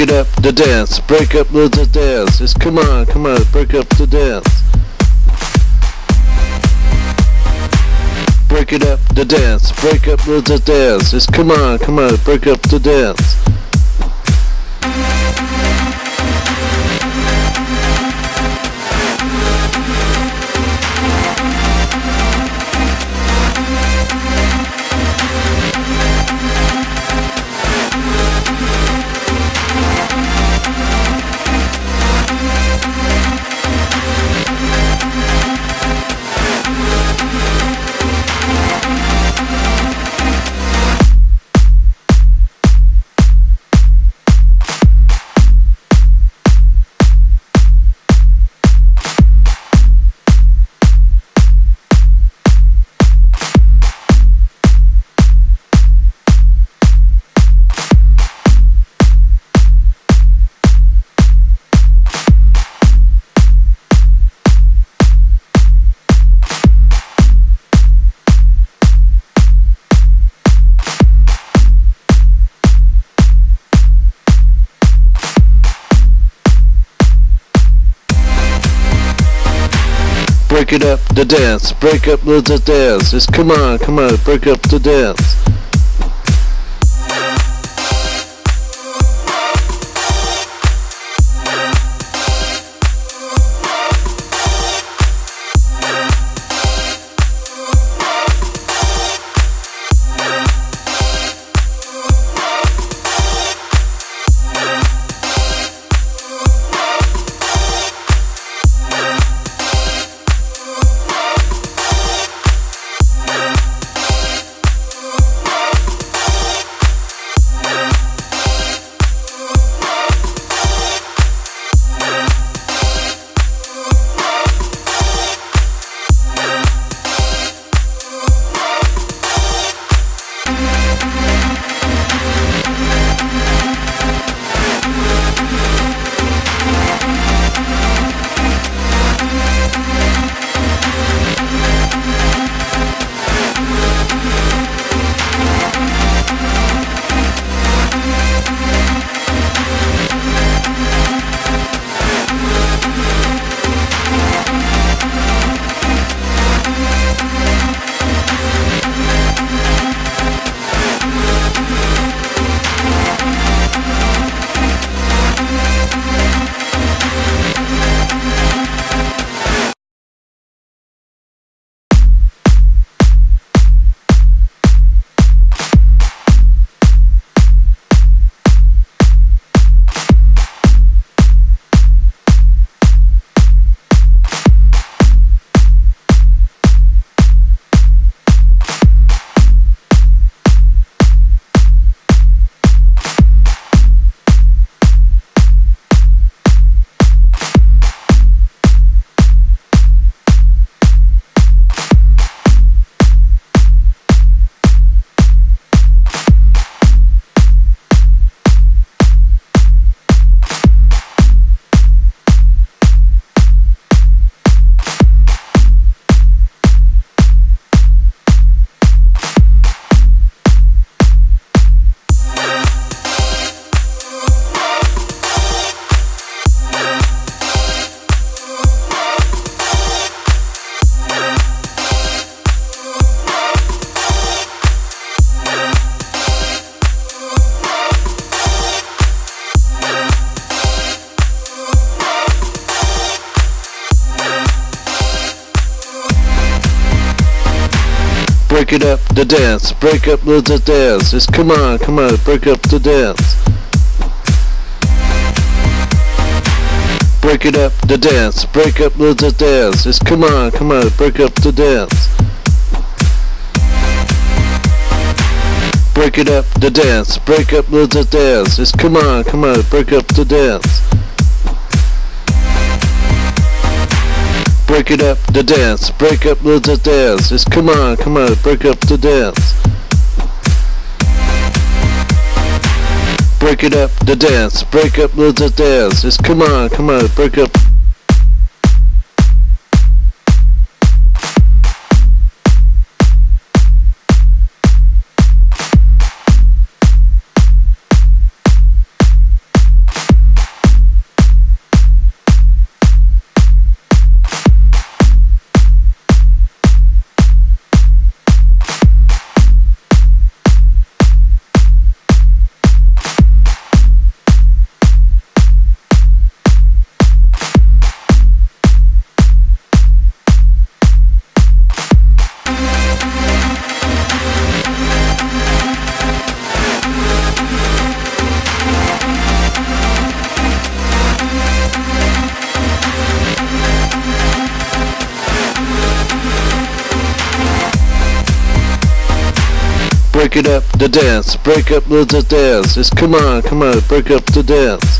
Break it up the dance, break up the dance. Just come on, come on, break up the dance. Break it up the dance, break up the dance. Just come on, come on, break up the dance. Break it up the dance, break up the dance. Just come on, come on, break up the dance. Break it up the dance, break up the dance. Just come on, come on, break up the dance. Break it up the dance, break up the the dance. Just come on, come on, break up the dance. Break it up the dance, break up the the dance. Just come on, come on, break up the dance. Break it up the dance, break up the dance. Just come on, come on, break up the dance. Break it up the dance, break up the the dance. Just come on, come on, break up. It up, the dance, break up the dance. Just come on, come on, break up the dance.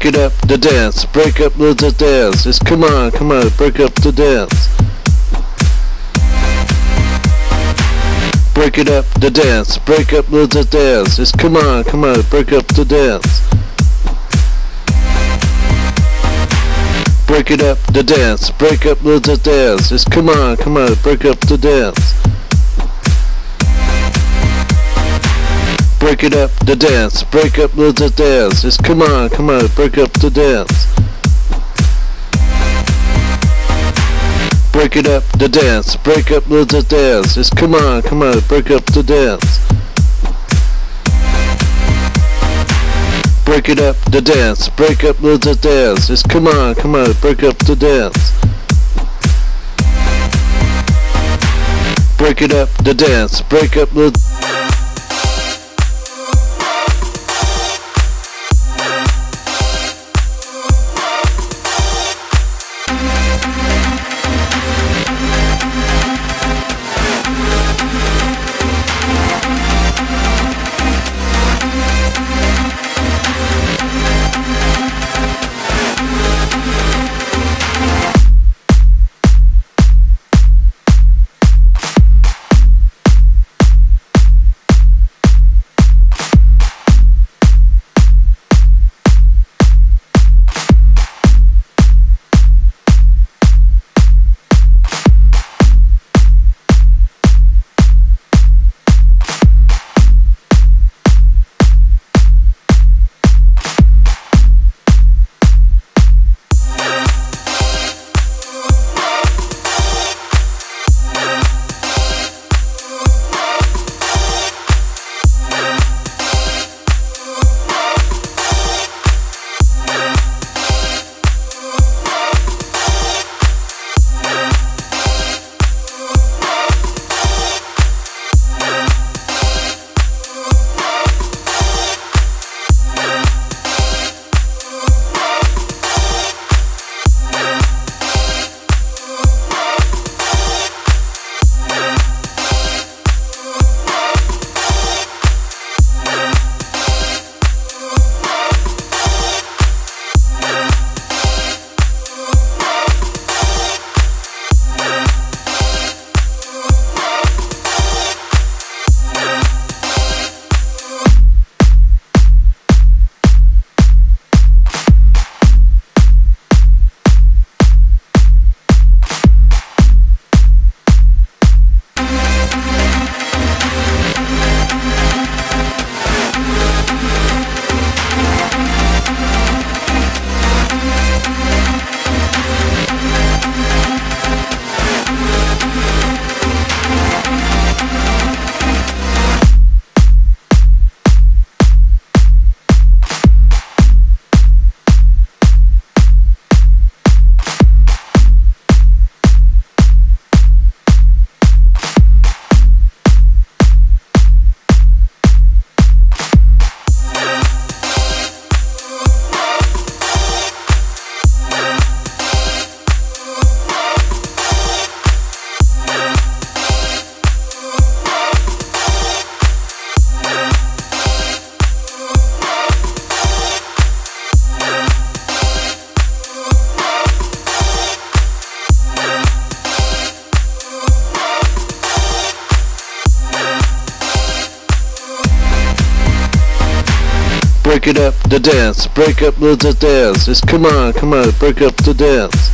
Break it up, the dance, break up the dance. Just come on, come on, break up the dance. Break it up, the dance, break up the dance. Just come on, come on, break up the dance. Break it up, the dance, break up the dance. Just come on, come on, break up the dance. Break it up, the dance, break up the dance. Just come on, come on, break up the dance. Break it up, the dance, break up the dance. Just come on, come on, break up the dance. Break it up, the dance, break up the dance. Just come on, come on, break up the dance. Break it up, the dance, break up the break it up the dance, break up the, dance. Just come on, come on, break up the dance.